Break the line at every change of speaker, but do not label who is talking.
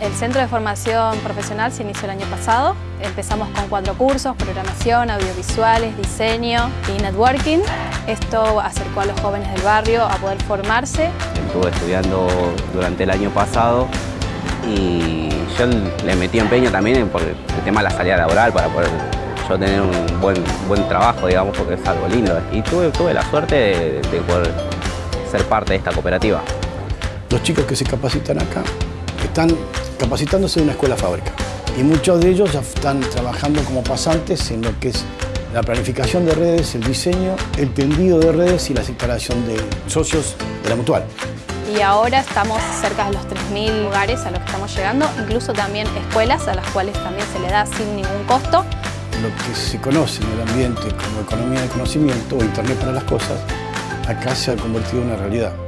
El Centro de Formación Profesional se inició el año pasado. Empezamos con cuatro cursos, programación, audiovisuales, diseño y networking. Esto acercó a los jóvenes del barrio a poder formarse.
Estuve estudiando durante el año pasado y yo le metí empeño también por el tema de la salida laboral para poder yo tener un buen, buen trabajo, digamos, porque es algo lindo. Y tuve, tuve la suerte de, de poder ser parte de esta cooperativa.
Los chicos que se capacitan acá están capacitándose en una escuela fábrica y muchos de ellos ya están trabajando como pasantes en lo que es la planificación de redes, el diseño, el tendido de redes y la instalación de socios de la mutual.
Y ahora estamos cerca de los 3.000 lugares a los que estamos llegando, incluso también escuelas a las cuales también se le da sin ningún costo.
Lo que se conoce en el ambiente como economía de conocimiento o Internet para las cosas, acá se ha convertido en una realidad.